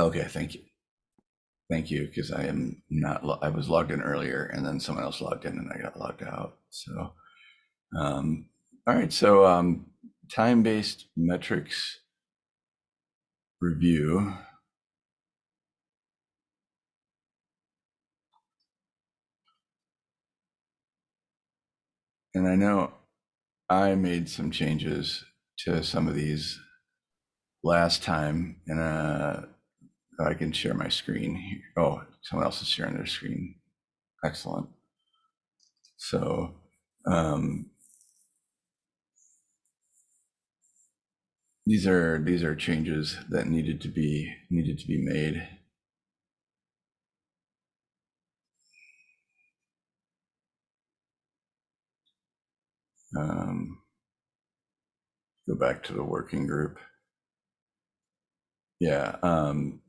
Okay, thank you. Thank you, because I am not, I was logged in earlier and then someone else logged in and I got logged out. So, um, all right, so um, time-based metrics review. And I know I made some changes to some of these last time and uh, I can share my screen. Oh, someone else is sharing their screen. Excellent. So, um, these are these are changes that needed to be needed to be made. Um, go back to the working group. Yeah. Um,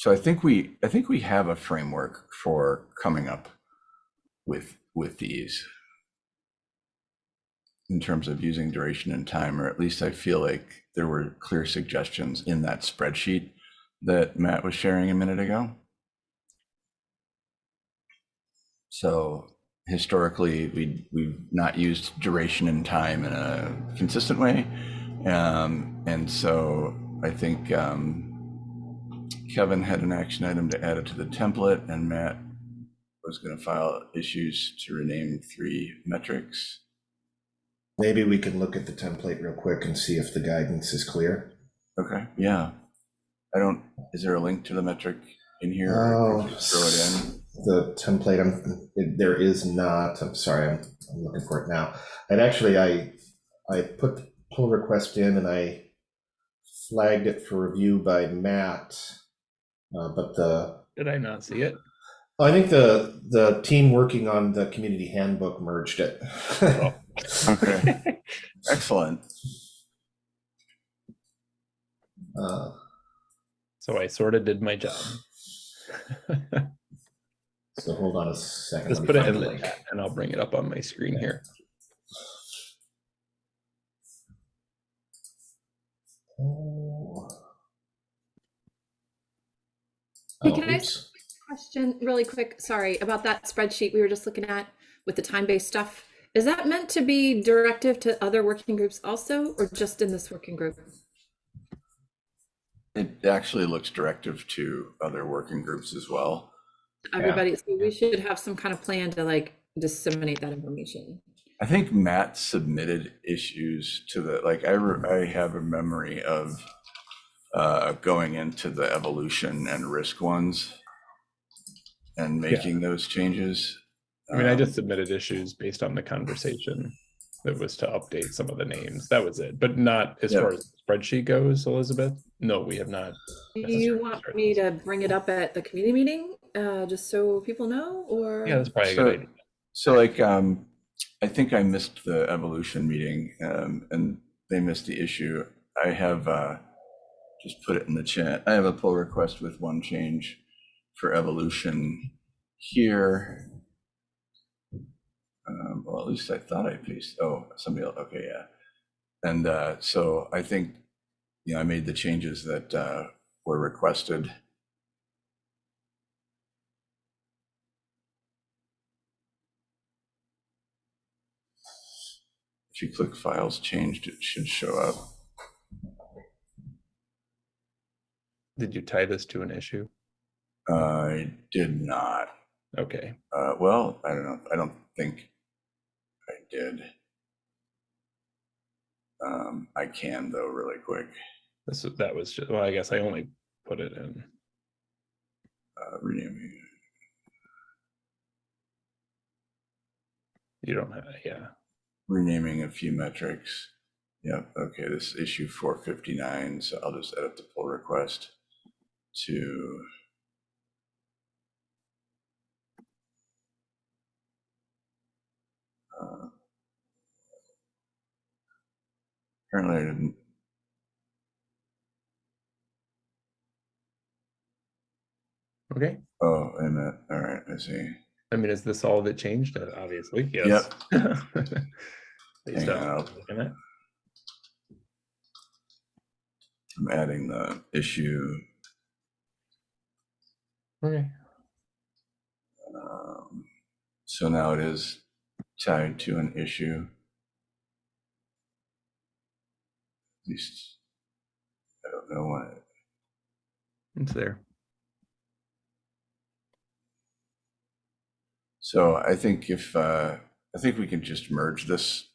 so I think we I think we have a framework for coming up with with these in terms of using duration and time, or at least I feel like there were clear suggestions in that spreadsheet that Matt was sharing a minute ago. So historically, we we've not used duration and time in a consistent way, um, and so I think um, Kevin had an action item to add it to the template, and Matt was going to file issues to rename three metrics. Maybe we can look at the template real quick and see if the guidance is clear. Okay, yeah. I don't, is there a link to the metric in here? Oh, Throw it in. The template, I'm, there is not, I'm sorry, I'm, I'm looking for it now. And actually, I, I put the pull request in and I flagged it for review by Matt. Uh, but the, Did I not see it? I think the, the team working on the community handbook merged it. Oh. Okay, excellent. Uh, So I sort of did my job. So hold on a second. Just let me put it in the the link. chat and I'll bring it up on my screen here. Oh. Oh, hey, Oh, can I oops. Question really quick, sorry, about that spreadsheet we were just looking at with the time-based stuff. Is that meant to be directive to other working groups also, or just in this working group? It actually looks directive to other working groups as well. Everybody, so we should have some kind of plan to like disseminate that information. I think Matt submitted issues to the, like, I, re- I have a memory of uh, going into the evolution and risk ones and making those changes. I mean, I Um, just submitted issues based on the conversation that was to update some of the names. That was it, but not as Yeah. far as the spreadsheet goes, Elizabeth. No, we have not. Do you want me to bring it up at the community meeting, uh, just so people know, or? Yeah, that's probably a So- good idea. So like, um, I think I missed the evolution meeting, um, and they missed the issue. I have, uh, just put it in the chat. I have a pull request with one change for evolution here. Um, well, at least I thought I pasted, oh, somebody else, okay, yeah. And, uh, so I think, you know, I made the changes that, uh, were requested. If you click files changed, it should show up. Did you tie this to an issue? I did not. Okay. Uh, well, I don't know. I don't think I did. Um, I can though, really quick. This that was just well, I guess I only put it in. Uh, renaming. You don't have yeah. renaming a few metrics. Yep, okay, this is issue four fifty-nine, so I'll just edit the pull request to. uh, Apparently I didn't, Okay. oh, wait a minute, all right, I see. I mean, is this all that changed? Uh, Obviously, yes. Based Hang on on, looking at- I'm adding the issue Okay. Um, So now it is tied to an issue. At least, I don't know why. It's there. so I think if, uh, I think we can just merge this,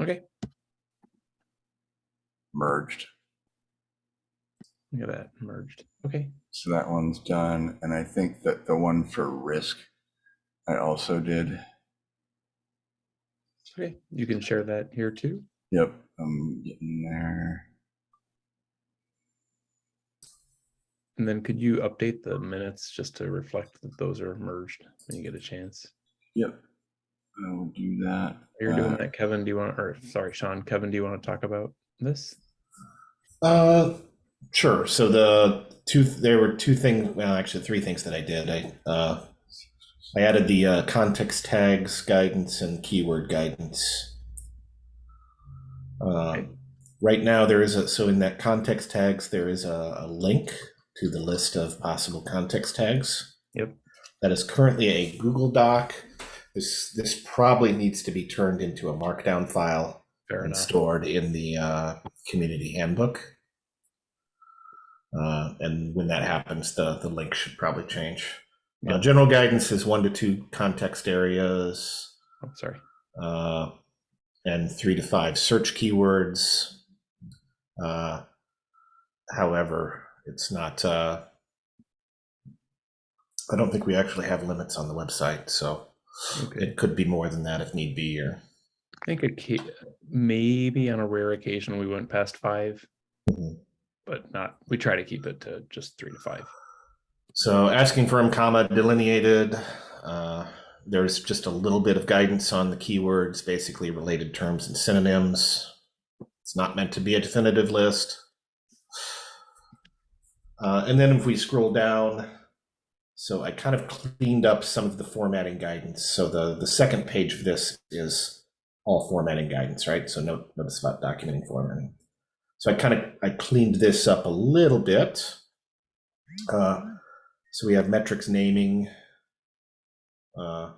Okay. merged. Look at that merged. Okay. So that one's done, and I think that the one for risk, I also did. Okay. You can share that here too. Yep, I'm getting there. And then could you update the minutes just to reflect that those are merged when you get a chance? Yep, I will do that. You're doing Uh, that, Kevin. Do you want, or sorry, Sean, Kevin, do you want to talk about this? Uh, sure. So the two, there were two things, well, actually three things that I did. I, uh, I added the uh, context tags guidance and keyword guidance. Uh, right now, there is a, so in that context tags, there is a, a link to the list of possible context tags. Yep. That is currently a Google Doc. This, this probably needs to be turned into a Markdown file Fair and enough. stored in the uh, community handbook. Uh, and when that happens, the, the link should probably change. Uh, Yeah. general guidance is one to two context areas Oh, sorry. uh, and three to five search keywords. Uh, however, it's not, uh, I don't think we actually have limits on the website, so Okay. it could be more than that if need be, or I think a ca- maybe on a rare occasion we went past five, Mhm. But not. We try to keep it to just three to five. So asking firm comma delineated, uh, there's just a little bit of guidance on the keywords, basically related terms and synonyms. It's not meant to be a definitive list. Uh, and then if we scroll down, so I kind of cleaned up some of the formatting guidance. So the, the second page of this is all formatting guidance, right? So note, notice about documenting formatting. So I kind of, I cleaned this up a little bit. Uh, so we have metrics naming. Uh,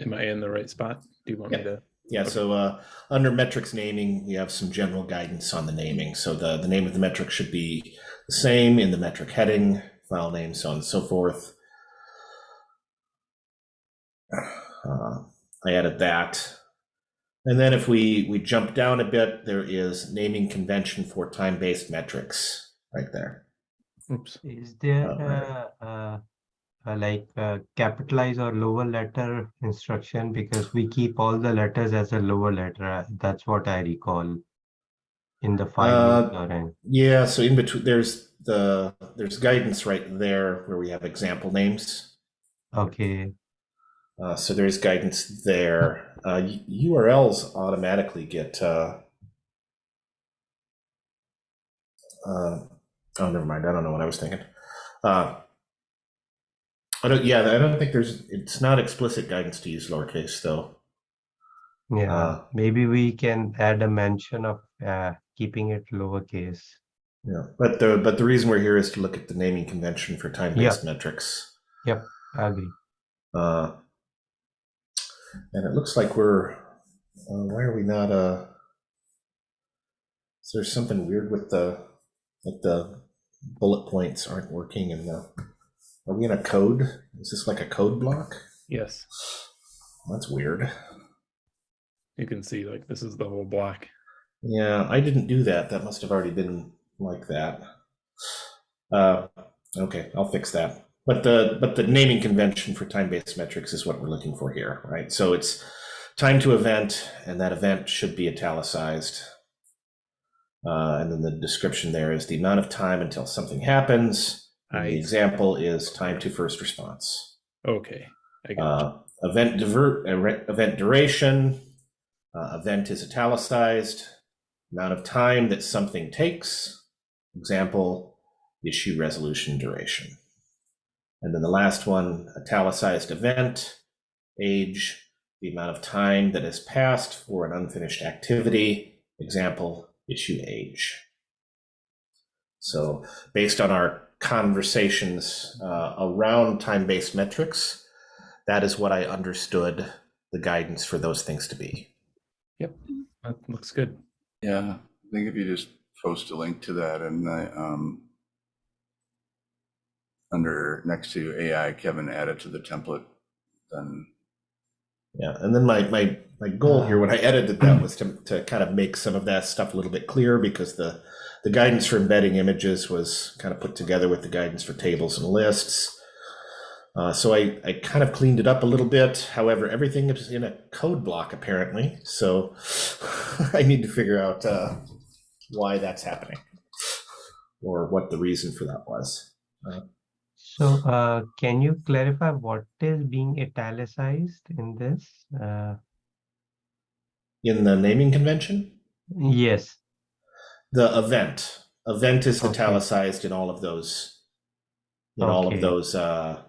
Am I in the right spot? Do you want me to? yeah, so uh, under metrics naming, we have some general guidance on the naming. So the, the name of the metric should be the same in the metric heading, file name, so on and so forth. Uh, I added that. And then if we, we jump down a bit, there is naming convention for time-based metrics right there. Oops. Is there Uh, a, a, a like a capitalize or lower letter instruction? Because we keep all the letters as a lower letter. uh, That's what I recall in the file. Uh, Yeah, so in between, there's the, there's guidance right there where we have example names. Okay, Uh, so there's guidance there. Uh, URLs automatically get. Uh, uh, oh, never mind. I don't know what I was thinking. Uh, I don't. Yeah, I don't think there's. It's not explicit guidance to use lowercase though. yeah, Uh, maybe we can add a mention of uh, keeping it lowercase. Yeah, but the but the reason we're here is to look at the naming convention for time-based metrics. Yep, I agree. Uh, and it looks like we're. Uh, why are we not? Uh, is there something weird with the like the bullet points aren't working and the? Are we in a code? Is this like a code block? Yes. That's weird. You can see like this is the whole block. Yeah, I didn't do that. That must have already been like that. Uh, okay, I'll fix that. But the but the naming convention for time-based metrics is what we're looking for here, right? So it's time to event, and that event should be italicized. Uh, and then the description there is the amount of time until something happens. And the example is time to first response. okay. I got Uh, event divert, uh, event duration, uh, event is italicized, amount of time that something takes, example, issue resolution duration. And then the last one, italicized event, age, the amount of time that has passed for an unfinished activity, example, issue age. So based on our conversations uh, around time-based metrics, that is what I understood the guidance for those things to be. Yep, that looks good. Yeah, I think if you just post a link to that and I, um, under, next to AI, Kevin added to the template, then, Yeah, and then my my my goal here when I edited that was to to kind of make some of that stuff a little bit clearer because the the guidance for embedding images was kind of put together with the guidance for tables and lists. Uh, so I, I kind of cleaned it up a little bit. However, everything is in a code block apparently. So I need to figure out uh, why that's happening or what the reason for that was. So uh, can you clarify what is being italicized in this? Uh, In the naming convention, yes. the event. Event is Okay. italicized in all of those in all of those uh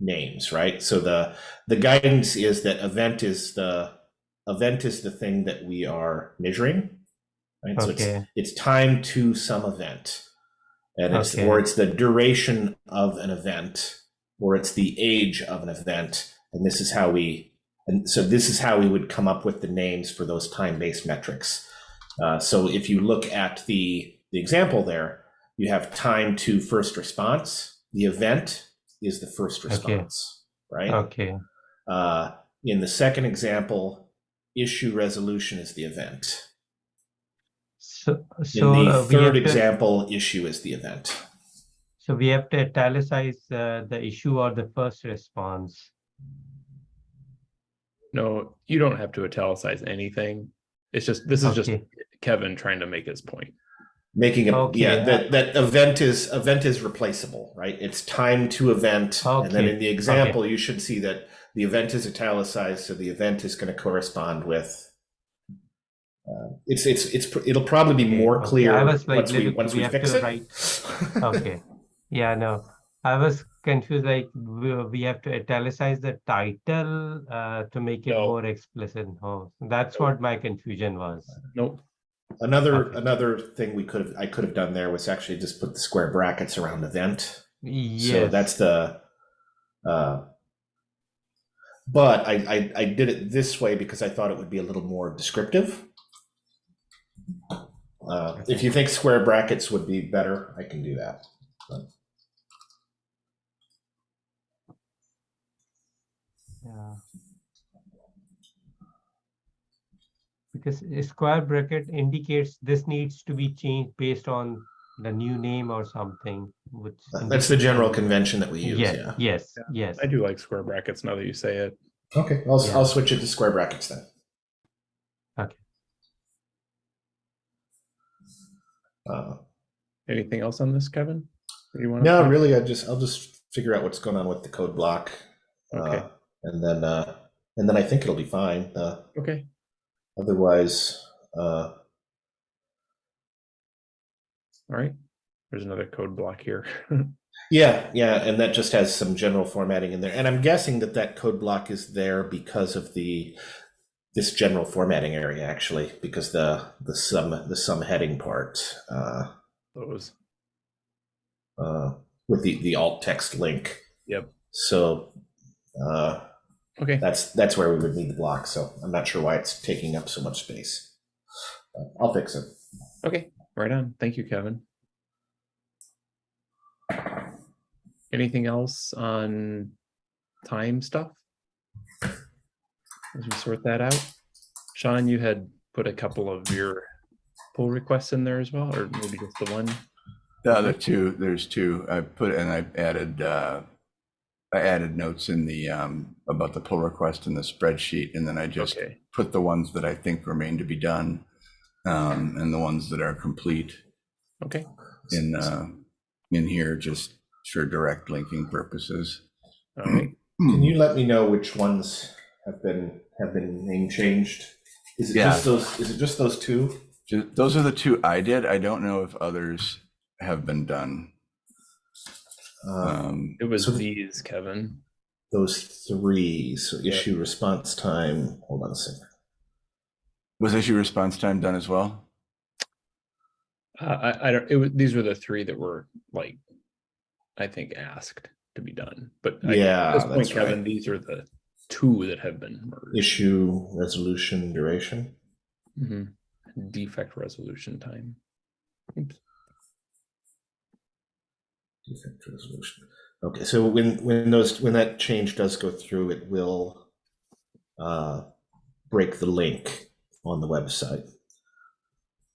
names right? So the the guidance is that event is the event is the thing that we are measuring right? So it's it's time to some event and it's Okay. or it's the duration of an event or it's the age of an event. And this is how we and so this is how we would come up with the names for those time-based metrics. Uh, so if you look at the the example there you have time to first response. The event is the first response right? Okay. uh, in the second example issue resolution is the event So so in the uh, we have third to, example issue is the event. So we have to italicize uh, the issue or the first response. No, you don't have to italicize anything. It's just, this is just Kevin trying to make his point. making a Okay, yeah that that event is event is replaceable right? It's time to event. And then in the example you should see that the event is italicized so the event is going to correspond with uh, it's it's it's pr- it'll probably be more okay. clear I was like, once we once we we fix it write- Okay. Yeah, no, I was confused, like, we, we have to italicize the title uh, to make it No. more explicit. Oh, that's No. what my confusion was. Nope. another Okay. another thing we could have i could have done there was actually just put the square brackets around event Yes. So that's the, uh, but I, I, I did it this way because I thought it would be a little more descriptive. Uh, if you think square brackets would be better, I can do that. Yeah. Because a square bracket indicates this needs to be changed based on the new name or something, which. That's the general convention that we use, Yes, yeah. yes, Yeah. yes. I do like square brackets now that you say it. Okay, I'll, Yeah. I'll switch it to square brackets then. Okay. Uh, Anything else on this, Kevin? you wanna No, really, I just, I'll just figure out what's going on with the code block. Okay. uh, And then, uh, and then I think it'll be fine. Uh, Okay, otherwise, uh, all right. There's another code block here. Yeah, yeah, and that just has some general formatting in there. And I'm guessing that that code block is there because of the this general formatting area actually, because the the sum the sum heading part uh, Those. uh, with the the alt text link. Yep. So uh, Okay, that's that's where we would need the block. So I'm not sure why it's taking up so much space. Uh, I'll fix it. okay, right on. Thank you, Kevin. Anything else on time stuff? As we sort that out. Sean, you had put a couple of your pull requests in there as well, or maybe just the one? the other two, there's two, I put, and I added, uh, I added notes in the, um, about the pull request in the spreadsheet, and then I just Okay, put the ones that I think remain to be done, um, and the ones that are complete okay, in, uh, in here, just for direct linking purposes. all right. Can you let me know which ones have been have been name changed? Is it Yeah. just those? Is it just those two? Ju- Those are the two I did. I don't know if others have been done. Uh, Um, It was So- these, Kevin. those three. So Yeah. issue response time. Hold on a second. was issue response time done as well? Uh, I, I don't, it was, these were the three that were like, I think asked to be done, but I- Yeah, at this point, Kevin, right. these are the two that have been merged. Issue, resolution, duration. Mhm. Defect resolution time. Oops. Defect resolution. Okay, so when, when those, when that change does go through, it will uh, break the link on the website.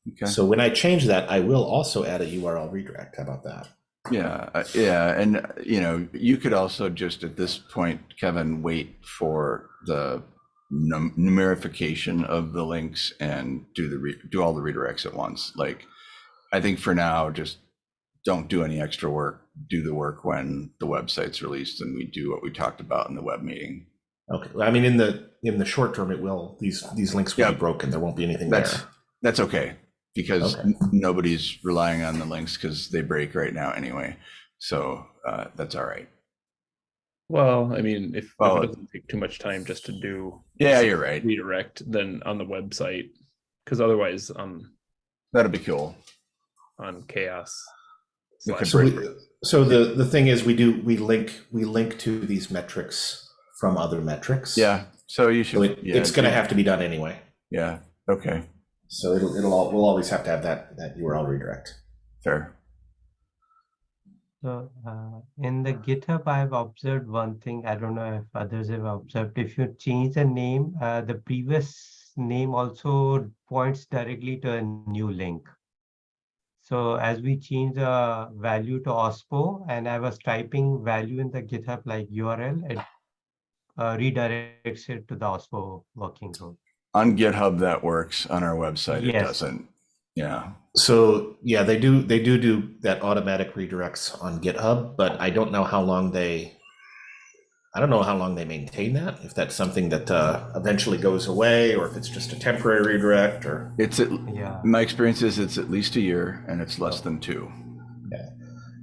Okay. So when I change that, I will also add a URL redirect. How about that? Yeah, uh, yeah, and uh, you know, you could also just at this point, Kevin, wait for the num- numerification of the links and do the re- do all the redirects at once. Like, I think for now, just don't do any extra work. Do the work when the website's released, and we do what we talked about in the web meeting. Okay, I mean, in the, in the short term, it will, these, these links will Yeah. be broken. There won't be anything That's there. that's okay because Okay. n- nobody's relying on the links because they break right now anyway. So uh, that's all right. Well, I mean, if, if it doesn't take too much time just to do Yeah, you're right. redirect, then on the website, because otherwise, um, That'll be cool. on CHAOSS. We So, we, so the, the thing is, we do, we link, we link to these metrics from other metrics. Yeah. So you should. So it, yeah, it's gonna do- have to be done anyway. Yeah. Okay. So it'll, it'll, all we'll always have to have that, that URL redirect. Fair. So uh, in the GitHub, I've observed one thing. I don't know if others have observed. If you change the name, uh, the previous name also points directly to a new link. So as we change the value to OSPO and I was typing value in the GitHub like URL, it uh, redirects it to the OSPO working group. On GitHub, that works. On our website, it doesn't. Yeah. So yeah, they do, they do do that automatic redirects on GitHub, but I don't know how long they, I don't know how long they maintain that, if that's something that uh, eventually goes away, or if it's just a temporary redirect, or, It's at, Yeah. my experience is it's at least a year and it's less than two.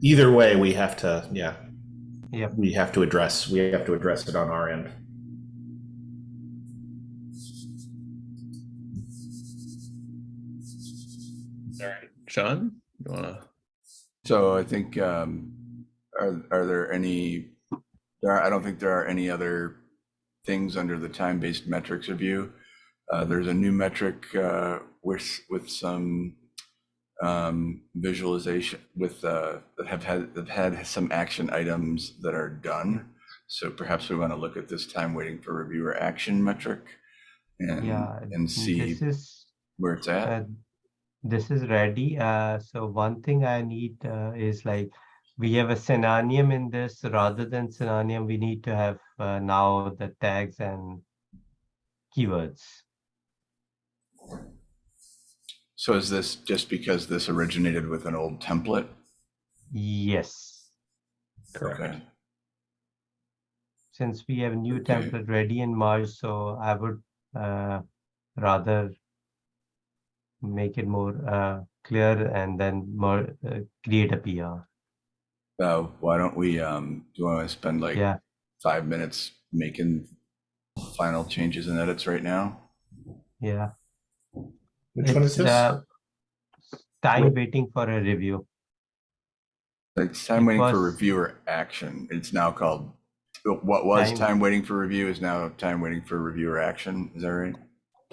either way, we have to, yeah, Yep. we have to address, we have to address it on our end. Sean, you wanna? So I think, um, are, are there any, there are, I don't think there are any other things under the time-based metrics review. Uh, there's a new metric, uh, with, with some, um, visualization with, uh, that have had, that had some action items that are done. So perhaps we want to look at this time waiting for reviewer action metric and, Yeah. and see This is where it's at. Uh, this is ready. Uh, so one thing I need uh, is like we have a synonym in this rather than synonym. We need to have uh, now the tags and keywords. So is this just because this originated with an old template? Yes, Okay. since we have a new Okay. template ready in March, so I would uh, rather make it more uh, clear and then more uh, create a PR. Uh, why don't we, um, do you want to spend like Yeah. five minutes making final changes and edits right now? Yeah. Which one is this? uh, Time waiting for a review. Like it's time It waiting for reviewer action. It's now called, what was Time- time waiting for review is now time waiting for reviewer action. Is that right?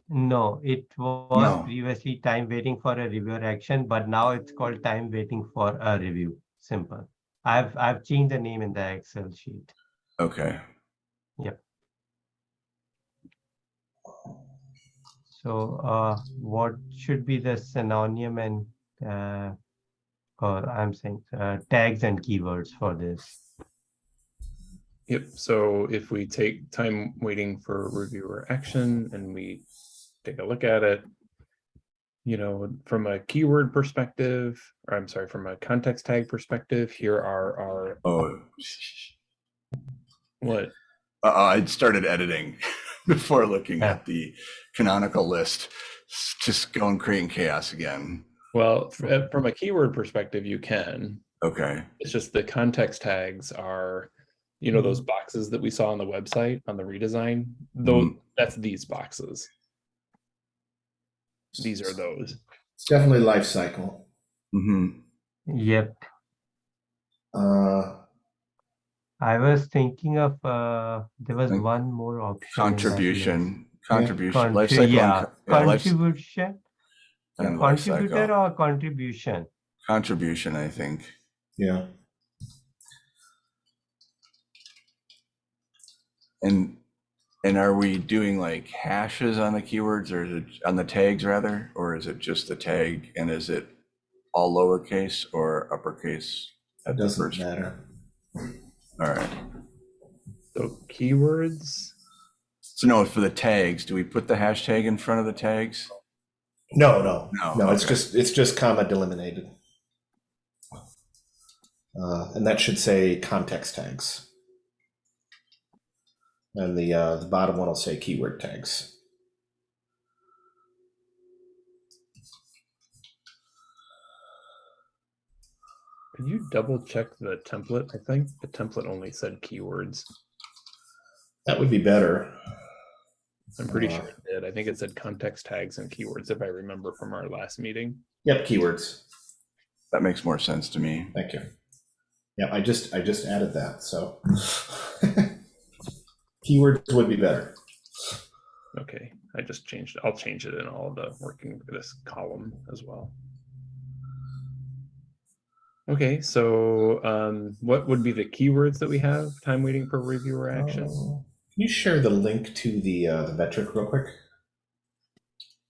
No, it was No. previously time waiting for a reviewer action, but now it's called time waiting for a review. Simple. I've I've changed the name in the Excel sheet. Okay. Yep. So uh, what should be the synonym and uh, or I'm saying uh, tags and keywords for this? Yep, so if we take time waiting for reviewer action and we take a look at it. You know, from a keyword perspective, or I'm sorry, from a context tag perspective, here are our, Oh, what? uh, I started editing before looking Yeah. at the canonical list. Just going creating chaos again. Well, uh, from a keyword perspective, you can. Okay. It's just the context tags are, you know, those boxes that we saw on the website on the redesign. Those, that's these boxes. These are those. It's definitely life cycle. hmm Yep. Uh, I was thinking of, uh, there was Like one more option. in. Contribution, contribution, life Contri- cycle. Yeah, co- yeah, contribution, and contributor or contribution? Contribution, I think. yeah, And, and are we doing like hashes on the keywords or is it on the tags rather? Or is it just the tag and is it all lowercase or uppercase? it at the doesn't first? matter. All right. So keywords, So no, for the tags, do we put the hashtag in front of the tags? No, no, No, no, it's okay. just, it's just comma delimited. Uh, and that should say context tags. And the, uh, the bottom one will say keyword tags. could you double check the template? I think the template only said keywords. That would be better. I'm pretty Uh, sure it did. I think it said context tags and keywords if I remember from our last meeting. Yep, keywords. That makes more sense to me. Thank you. Yeah, I just, I just added that, so. Keywords would be better. Okay, I just changed, I'll change it in all the working this column as well. Okay, so um, what would be the keywords that we have? Time waiting for reviewer action? Oh, Can you share the link to the, uh, the metric real quick?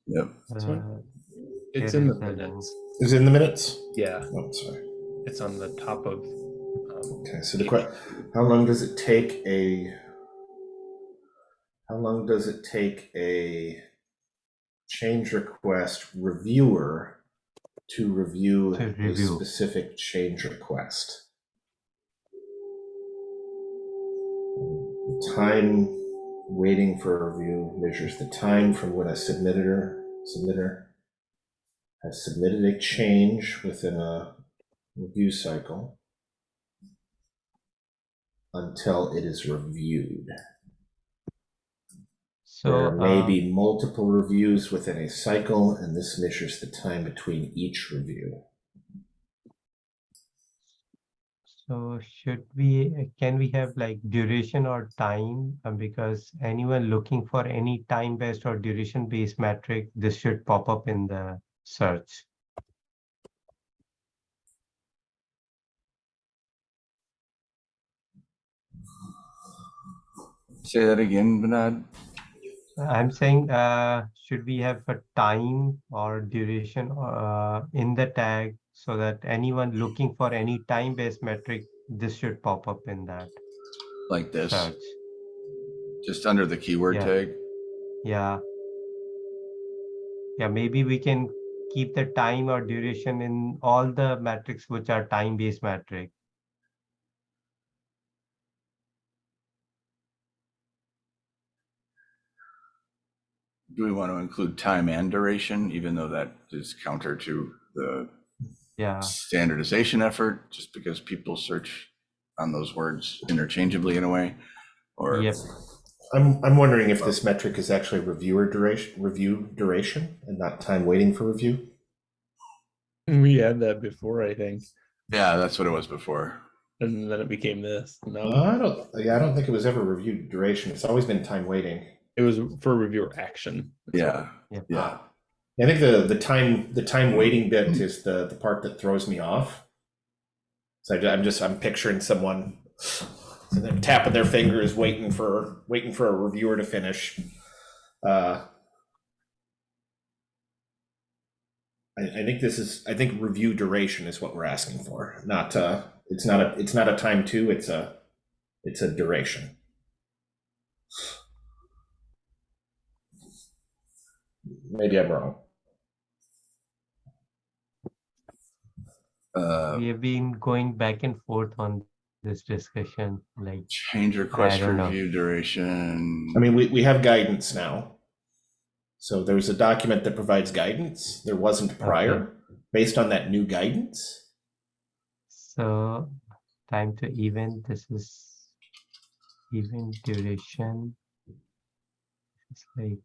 Yep. This one? Uh, It's here in the the minutes. Is it in the minutes? Yeah, Oh, sorry. it's on the top of. um, Okay, so the question: how long does it take a, how long does it take a change request reviewer to review To a specific change request? Time waiting for a review measures the time from when a submitter, submitter has submitted a change within a review cycle until it is reviewed. So, There may um, be multiple reviews within a cycle, and this measures the time between each review. So should we, can we have like duration or time? Uh, Because anyone looking for any time-based or duration-based metric, this should pop up in the search. Say that again, Bernard. I'm saying, uh, should we have a time or duration, uh, in the tag so that anyone looking for any time-based metric, this should pop up in that Like this, search. just under the keyword Yeah. tag. Yeah. Yeah, maybe we can keep the time or duration in all the metrics which are time-based metric. Do we want to include time and duration, even though that is counter to the Yeah, standardization effort, just because people search on those words interchangeably in a way? Or yep. I'm, I'm wondering if this metric is actually reviewer duration, review duration, and not time waiting for review. We had that before, I think, yeah, that's what it was before. and then it became this. No, I don't, yeah, I don't think it was ever review duration. It's always been time waiting. It was for reviewer action. That's what- Yeah, yeah. I think the, the time, the time waiting bit is the, the part that throws me off. So I, I'm just, I'm picturing someone so they're tapping their fingers, waiting for, waiting for a reviewer to finish. Uh, I, I think this is, I think review duration is what we're asking for, not, uh, it's not a, it's not a time two, it's a, it's a duration. Maybe I'm wrong. Uh, We have been going back and forth on this discussion, like, change request don't know. review duration. I mean, we, we have guidance now. So there's a document that provides guidance. There wasn't prior. Based on that new guidance, so time to event, this is event duration. It's like,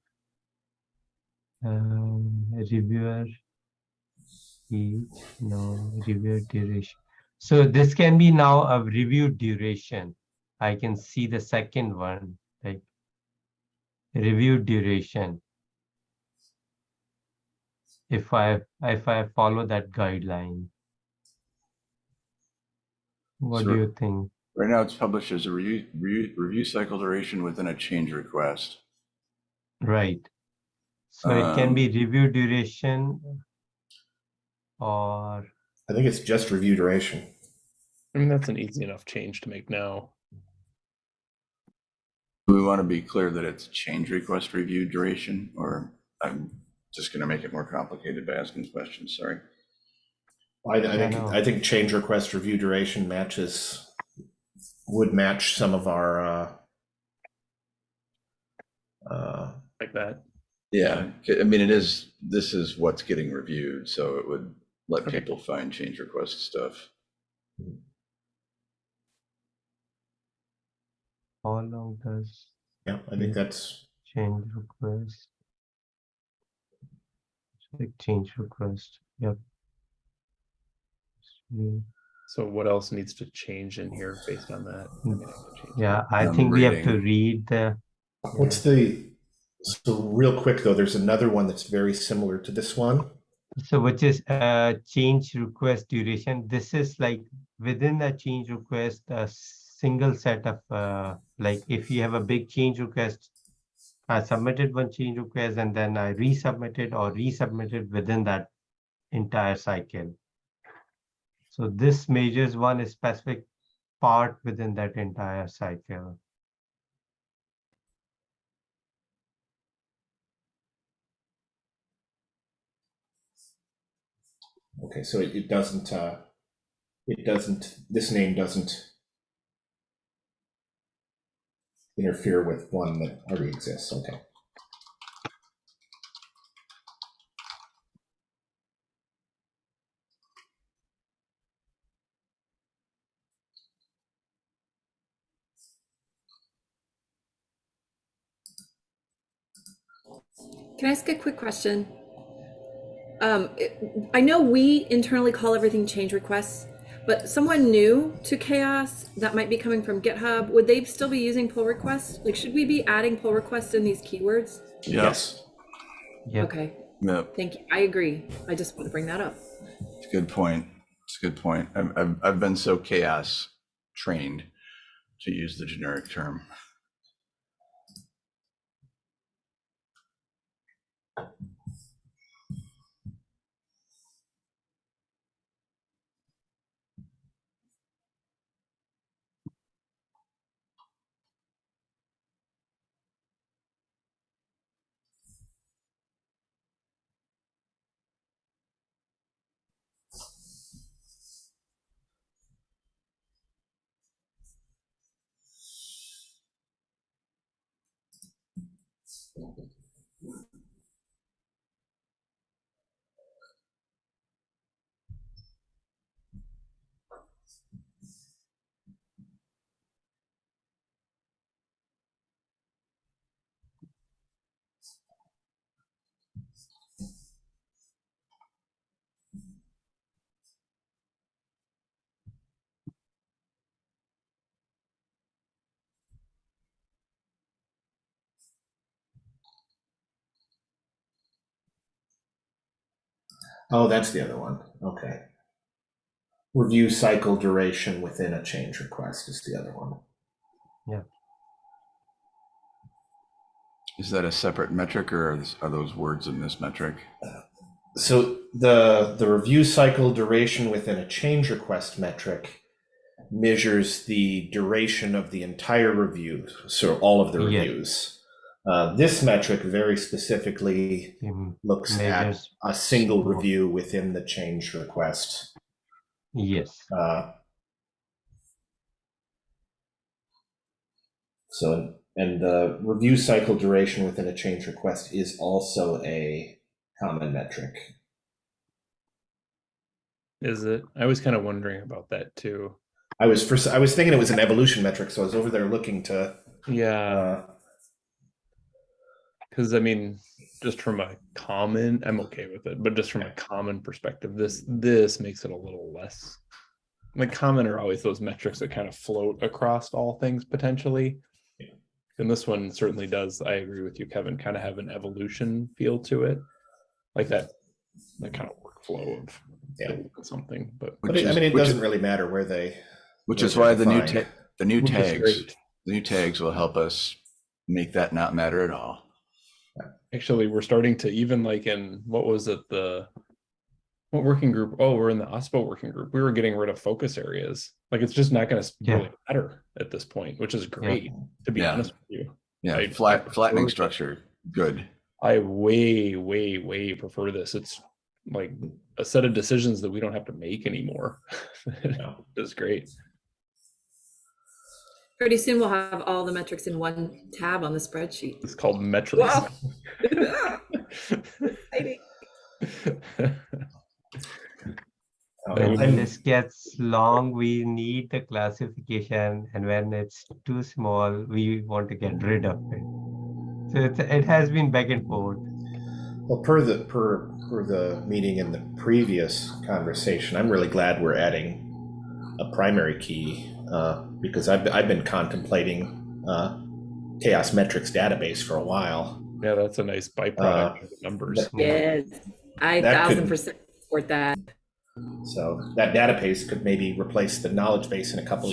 um, reviewer. each, no, review duration. So this can be now a review duration. I can see the second one, like review duration. If I, if I follow that guideline. What do you think? Right now, it's published as a review, review, review cycle duration within a change request. Right. So it can Um, be review duration or, I think it's just review duration. I mean, that's an easy enough change to make now. Do we want to be clear that it's change request review duration, or I'm just going to make it more complicated by asking questions, sorry. I, I think, no. I think change request review duration matches, would match some of our, uh, uh, Like that. Yeah, I mean, it is, this is what's getting reviewed, so it would let Okay. people find change request stuff. how long does yeah, I think that's, change request? Like change request, yep. So what else needs to change in here based on that? I mean, I can change Yeah, I Um, think we have to rating. read the, what's the, so real quick though, there's another one that's very similar to this one. so which is uh change request duration. This is like within the change request, a single set of uh like if you have a big change request. I submitted one change request and then I resubmitted or resubmitted within that entire cycle. So this measures one specific part within that entire cycle. Okay, so it, doesn't, uh, it doesn't, this name doesn't interfere with one that already exists, okay. Can I ask a quick question? Um, it- I know we internally call everything change requests, but someone new to CHAOSS that might be coming from GitHub, would they still be using pull requests? Like, should we be adding pull requests in these keywords? Yes, Yeah, Okay, Yep, thank you. I agree. I just want to bring that up. it's a good point. It's a good point. I've, I've, I've been so CHAOSS trained to use the generic term. Oh, that's the other one, okay. Review cycle duration within a change request is the other one. Yeah. Is that a separate metric or are those- words in this metric? So the, the review cycle duration within a change request metric measures the duration of the entire review, so all of the Yeah. Reviews. Uh, this metric very specifically mhm, looks at a single Sure. review within the change request. yes, Uh, So, and the review cycle duration within a change request is also a common metric. Is it? I was kind of wondering about that too. I was first, I was thinking it was an evolution metric, so I was over there looking to, Yeah. uh, Because I mean, just from a common, I'm okay with it, but just from a common perspective, this this makes it a little less. Like common are always those metrics that kind of float across all things potentially. Yeah. And this one certainly does, I agree with you, Kevin, kind of have an evolution feel to it. Like that, that kind of workflow of Yeah. something, but But Which I mean, it doesn't really matter where they. Which where is they're why the new defined. ta- the new which is tags, the new tags will help us make that not matter at all. Actually, we're starting to even like in, what was it, the what working group? Oh, we're in the OSPO working group. We were getting rid of focus areas. Like it's just not gonna Yeah. really matter at this point, which is great, to be Yeah. honest with you. Yeah, I- flat flattening absolutely. structure, good. I way, way, way prefer this. It's like a set of decisions that we don't have to make anymore. that's great. Pretty soon we'll have all the metrics in one tab on the spreadsheet. It's called metrics. Wow. Exciting. That would When I'm- this gets long, we need the classification, and when it's too small, we want to get rid of it. So it's, it has been back and forth. Well, per the, per, per the meeting in the previous conversation, I'm really glad we're adding a primary key, uh, because I've, I've been contemplating, uh, CHAOSS metrics database for a while. Yeah, that's a nice byproduct of the numbers. that- Yes, I That thousand could- percent support that. So that database could maybe replace the knowledge base in a couple of